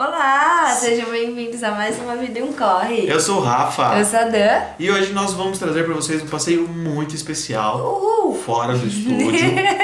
Olá, sejam bem-vindos a mais uma Vida e um Corre. Eu sou o Rafa. Eu sou a Dan. E hoje nós vamos trazer para vocês um passeio muito especial. Uhul. Fora do estúdio.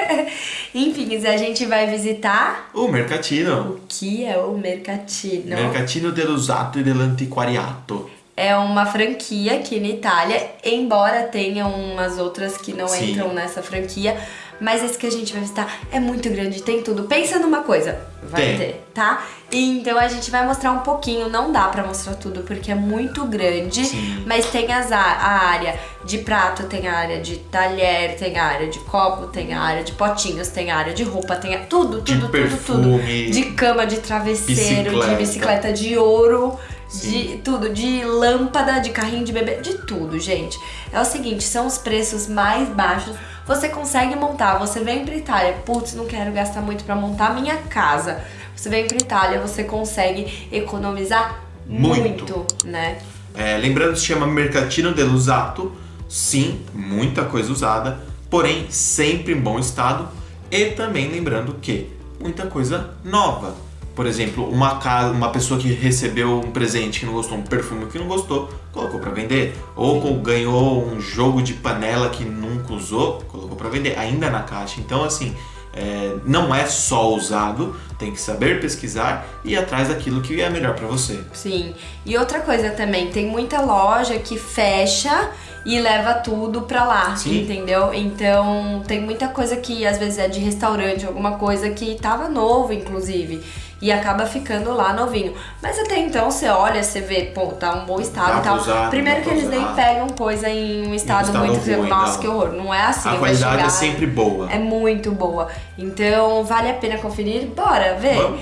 Enfim, a gente vai visitar... O Mercatino. O que é o Mercatino? Mercatino dell'Usato e dell'Antiquariato. É uma franquia aqui na Itália, embora tenha umas outras que não Sim. entram nessa franquia, mas esse que a gente vai visitar é muito grande, tem tudo. Pensa numa coisa, vai Tem. ter, tá? Então a gente vai mostrar um pouquinho, não dá pra mostrar tudo porque é muito grande, Sim. mas tem as a, área de prato, tem a área de talher, tem a área de copo, tem a área de potinhos, tem a área de roupa, tem a, tudo, De tudo, tudo, tudo. perfume. De cama, de travesseiro, de Bicicleta. bicicleta de ouro, de Sim. tudo, de lâmpada, de carrinho de bebê, de tudo, gente. É o seguinte, são os preços mais baixos. Você consegue montar, você vem pra Itália, putz, não quero gastar muito pra montar minha casa. Você vem pra Itália, você consegue economizar Muito. muito né? É, lembrando que se chama Mercatino dell'Usato. Sim, muita coisa usada, porém sempre em bom estado. E também lembrando que muita coisa nova. Por exemplo, uma, casa, uma pessoa que recebeu um presente que não gostou, um perfume que não gostou, colocou para vender. Ou ganhou um jogo de panela que nunca usou, colocou para vender, ainda na caixa. Então, assim, é, não é só usado, tem que saber pesquisar e ir atrás daquilo que é melhor para você. Sim. E outra coisa também, tem muita loja que fecha e leva tudo pra lá, Sim. entendeu? Então tem muita coisa que às vezes é de restaurante, alguma coisa que tava novo, inclusive. E acaba ficando lá novinho. Mas até então você olha, você vê, pô, tá um bom estado e tal. usar, Primeiro que eles nem usar. pegam coisa em um estado, estado muito. ruim, Nossa, não. que horror. Não é assim. A qualidade chegar- é sempre boa. É muito boa. Então vale a pena conferir. Bora ver? Vamos?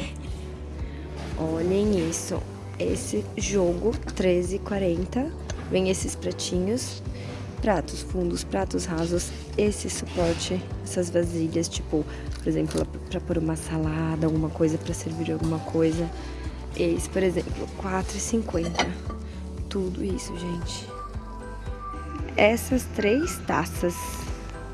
Olhem isso. Esse jogo 13,40. Vem esses pratinhos. Pratos fundos, pratos rasos. Esse suporte, essas vasilhas, tipo, por exemplo, pra pôr uma salada, alguma coisa, pra servir alguma coisa. Esse, por exemplo, 4,50. Tudo isso, gente. Essas três taças.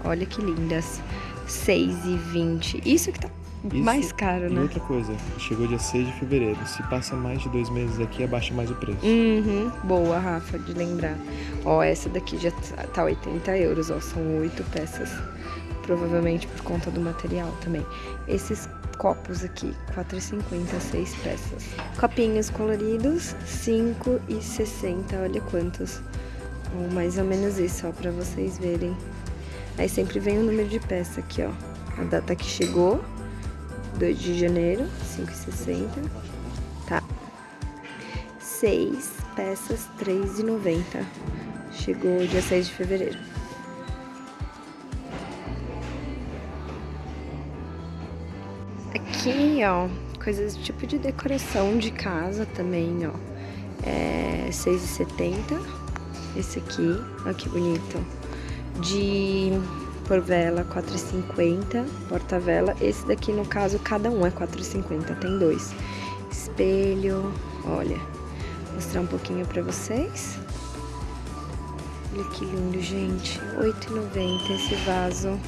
Olha que lindas. 6,20. Isso que tá Isso mais caro, E né? outra coisa, chegou dia 6 de fevereiro. Se passa mais de dois meses aqui, abaixa mais o preço. Uhum, boa, Rafa, de lembrar. Ó, essa daqui já tá- tá 80 euros, ó, são oito peças. Provavelmente por conta do material também. Esses copos aqui, 4,50, seis peças. Copinhos coloridos, 5,60, olha quantos. Ó, mais ou menos isso, ó, pra vocês verem. Aí sempre vem o número de peça aqui, ó. A data que chegou, 2 de janeiro, 5,60. Tá. Seis peças, R$3,90. Chegou dia 6 de fevereiro. Aqui, ó, coisas tipo de decoração de casa também, ó. É R$6,70. Esse aqui, ó que bonito. De porvela, R$4,50. Porta-vela. Esse daqui, no caso, cada um é R$4,50. Tem dois. Espelho, olha. Vou mostrar um pouquinho pra vocês. Olha que lindo, gente. R$8,90 esse vaso.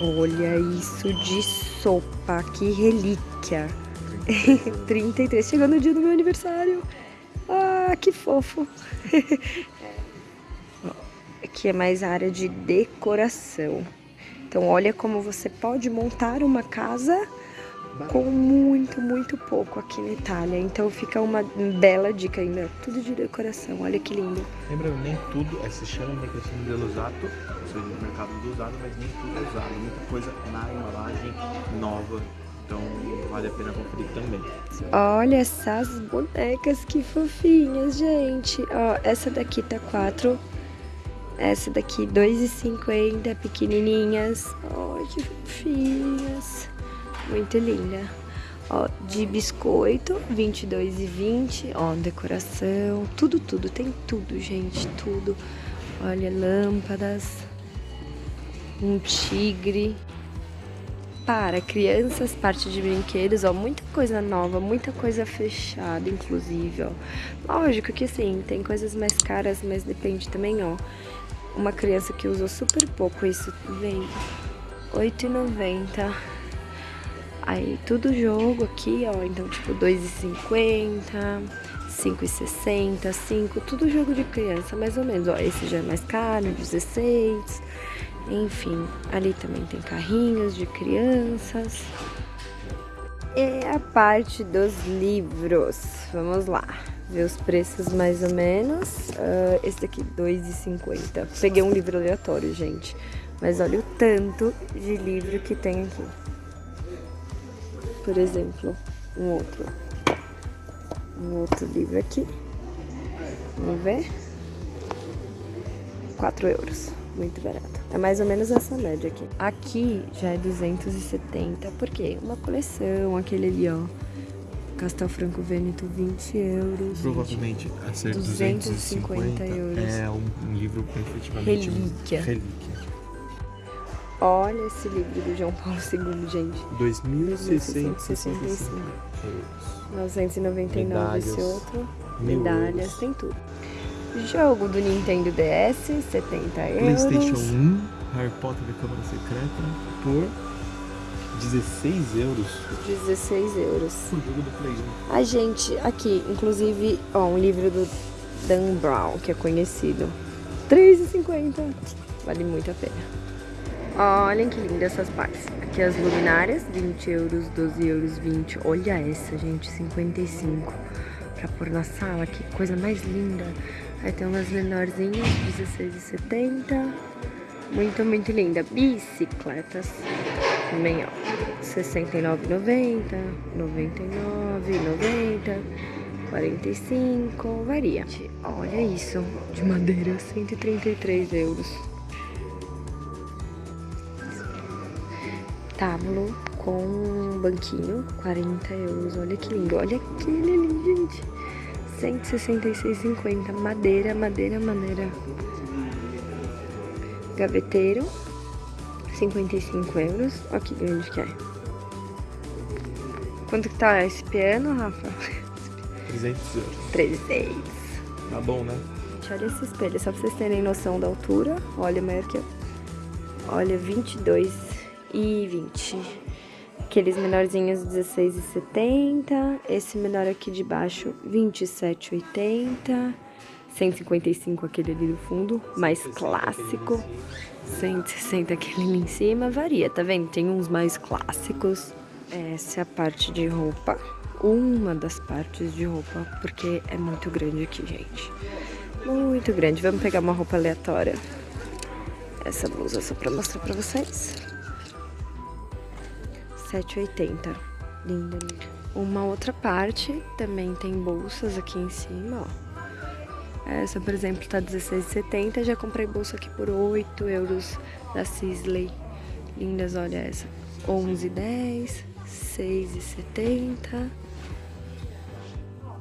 Olha isso de sopa, que relíquia. 33, chegou no dia do meu aniversário. Que fofo. Aqui é mais a área de decoração. Então, olha como você pode montar uma casa com muito, muito pouco aqui na Itália. Então, fica uma bela dica meu. Tudo de decoração. Olha que lindo. Lembrando, nem tudo é, se chama Mercatino dell'Usato, ou seja, do mercado do usado, mas nem tudo é usado. Muita coisa na embalagem nova, então vale a pena conferir também. Olha essas bonecas que fofinhas, gente. Ó, essa daqui tá 4. Essa daqui 2,50, pequenininhas. Ó, que fofinhas. Muito linda. Ó, de biscoito, 22,20. Ó, decoração, tudo, tudo. Tem tudo, gente, tudo. Olha, lâmpadas. Um tigre para crianças, parte de brinquedos, ó, muita coisa nova, muita coisa fechada, inclusive, ó. Lógico que sim, tem coisas mais caras, mas depende também, ó. Uma criança que usou super pouco isso, vem 8,90. Aí tudo jogo aqui, ó, então tipo 2,50, 5,60, 5, tudo jogo de criança, mais ou menos. Ó, esse já é mais caro, 16. Enfim, ali também tem carrinhos de crianças. E a parte dos livros. Vamos lá, ver os preços mais ou menos. Uh, esse daqui, 2,50. Peguei um livro aleatório, gente. Mas olha o tanto de livro que tem aqui. Por exemplo, um outro. Um outro livro aqui. Vamos ver. 4 euros. Muito barato. É mais ou menos essa média aqui. Aqui já é 270, por quê? Uma coleção, aquele ali, ó. Castel Franco Vêneto, 20 euros. Provavelmente a ser 250, 250 euros. É um, um livro efetivamente relíquia. Um relíquia. Olha esse livro do João Paulo II, gente. 2.665 999 esse outro. Medalhas, tem tudo. Jogo do Nintendo DS, 70 euros. PlayStation 1, Harry Potter da Câmara Secreta, por 16 euros. 16 euros. O jogo do Play 1. A gente, aqui, inclusive, ó, um livro do Dan Brown, que é conhecido. 3,50. Vale muito a pena. Olhem que lindas essas partes. Aqui as luminárias, 20 euros, 12 euros, 20. Olha essa, gente, 55. Pra pôr na sala, que coisa mais linda. Aí tem umas menorzinhas, 16,70. Muito, muito linda. Bicicletas. Também, ó. 69,90, 99,90, 45, varia. Olha isso, de madeira, 133 euros. Tábulo com banquinho, 40 euros. Olha que lindo. Olha aquele ali, gente. 166,50. Madeira, madeira, madeira. Gaveteiro, 55 euros. Olha que grande que é. Quanto que tá esse piano, Rafa? 300 euros. 300. Tá bom, né? Olha esse espelho, só pra vocês terem noção da altura. Olha, maior que eu. Olha, 22 e 20. Aqueles menorzinhos 16,70. Esse menor aqui de baixo, 27,80. 155 aquele ali do fundo, mais clássico. 160 aquele ali em cima, varia, tá vendo? Tem uns mais clássicos. Essa é a parte de roupa. Uma das partes de roupa, porque é muito grande aqui, gente. Muito grande. Vamos pegar uma roupa aleatória. Essa blusa só pra mostrar pra vocês. 7,80. Linda, linda. Uma outra parte também tem bolsas aqui em cima, ó. Essa, por exemplo, tá 16,70. Já comprei bolsa aqui por 8 euros da Sisley. Lindas, olha essa. 11,10, 6,70.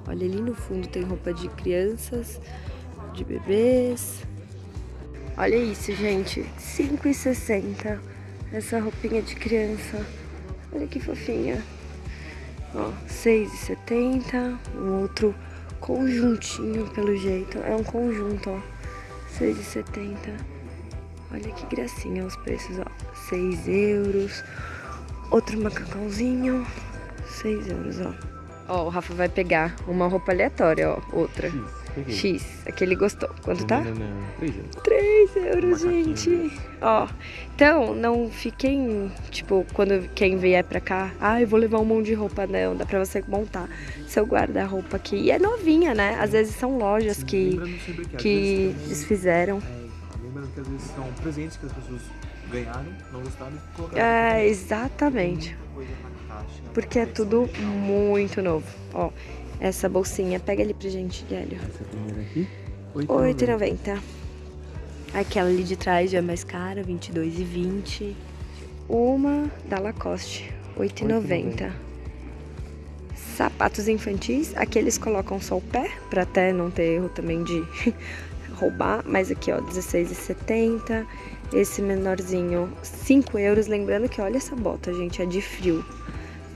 Olha ali no fundo tem roupa de crianças, de bebês. Olha isso, gente. 5,60. Essa roupinha de criança. Olha que fofinha. Ó, 6,70. Um outro conjuntinho, pelo jeito. É um conjunto, ó. 6,70. Olha que gracinha os preços, ó. 6 euros. Outro macacãozinho. 6 euros, ó. Ó, o Rafa vai pegar uma roupa aleatória, ó. Outra. X. Aquele gostou. Quanto tá? Não, não, não. 3 euros. 3 euros, gente. Ó, então não fiquem, tipo, quando quem vier pra cá, ah, eu vou levar um monte de roupa, não. Dá pra você montar seu guarda-roupa aqui. E é novinha, né? Às vezes são lojas que, que, que desfizeram. É, lembrando que às vezes são presentes que as pessoas ganharam, não gostaram e colocaram. É, exatamente. Porque é tudo muito novo. Ó, essa bolsinha. Pega ali pra gente, Hélio. Essa primeira aqui? 8,90. Aquela ali de trás já é mais cara, 22,20. Uma da Lacoste, 8,90. Sapatos infantis, aqui eles colocam só o pé, pra até não ter erro também de roubar. Mas aqui, ó, 16,70. Esse menorzinho, 5 euros. Lembrando que, olha essa bota, gente, é de frio.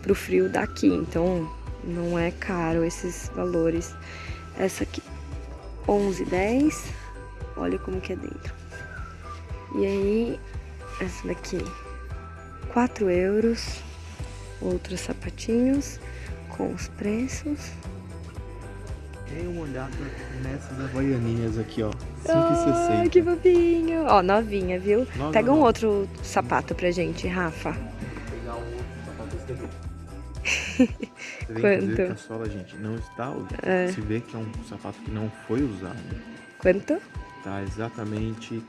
Pro frio daqui, então não é caro esses valores. Essa aqui, 11,10. Olha como que é dentro. E aí, essa daqui, 4 euros. Outros sapatinhos com os preços. Dê uma olhada nessas havaianinhas aqui, ó. Ai, 5,60. que fofinho. Ó, novinha, viu? Nova, Pega um nova. outro sapato pra gente, Rafa. Vou pegar um outro sapato desse daqui. Você vê, inclusive, Quanto? que a sola, gente, não está usada. É. Se vê que é um sapato que não foi usado. Quanto? Tá exatamente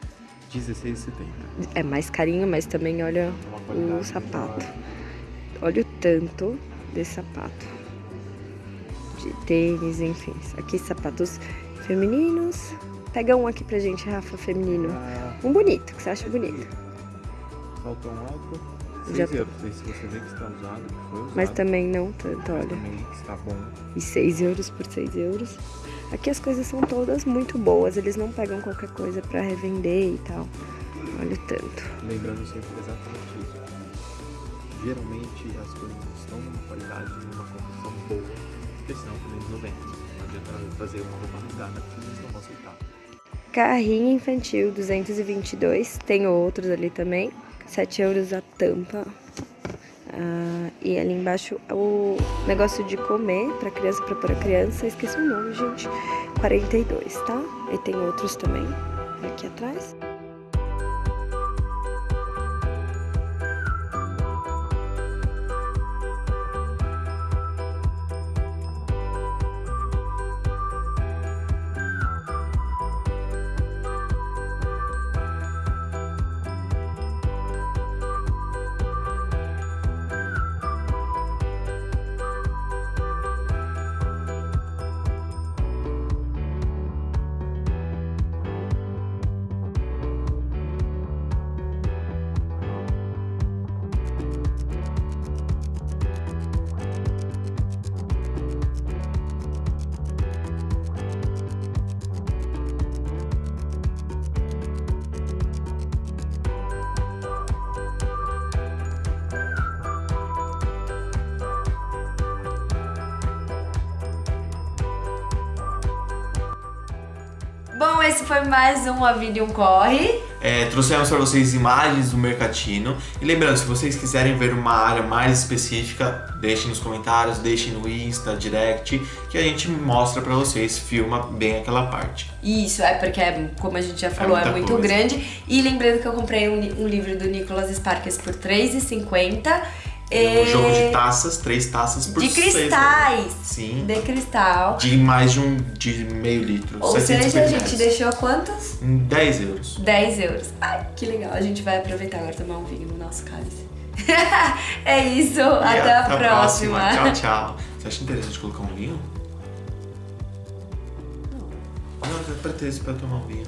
R$16,70. É mais carinho, mas também olha Uma o sapato. Olha o tanto desse sapato. De tênis, enfim. Aqui sapatos femininos. Pega um aqui pra gente, Rafa, feminino. Ah, Um bonito, que você acha bonito. Saltão alto, 6 Já euros. Aí se você vê que está usado, que foi usado. Mas também não tanto, olha. também está bom. E 6 euros por 6 euros. Aqui as coisas são todas muito boas. Eles não pegam qualquer coisa pra revender e tal. Olha o tanto. Lembrando sempre exatamente isso. Geralmente as coisas estão numa qualidade, numa condição boa, porque senão também eles não vendem. Não adianta fazer uma roupa rasgada, porque eles não vão aceitar. Carrinho infantil 222. Tem outros ali também. 7 euros a tampa. Ah, e ali embaixo o negócio de comer pra criança, pra pôr a criança. Esqueci o nome, gente. 42, tá? E tem outros também aqui atrás. Bom, esse foi mais um A Vida e um Corre. É, trouxemos para vocês imagens do Mercatino. E lembrando, se vocês quiserem ver uma área mais específica, deixem nos comentários, deixem no Insta, direct, que a gente mostra para vocês, filma bem aquela parte. Isso, é porque, é, como a gente já falou, é, muita muito coisa. grande. E lembrando que eu comprei um, um livro do Nicolas Sparks por R$3,50. Um jogo de taças, três taças por É. De seis cristais. euros. Sim. De cristal. De mais de um de meio litro. Ou seja, a 750 gente deixou quantos? Em 10 euros. 10 euros. Ai, que legal. A gente vai aproveitar agora e tomar um vinho no nosso cálice. é isso. E Até, a próxima. Tchau, tchau. Você acha interessante colocar um vinho? Não. Não, é ter esse pra tomar um vinho.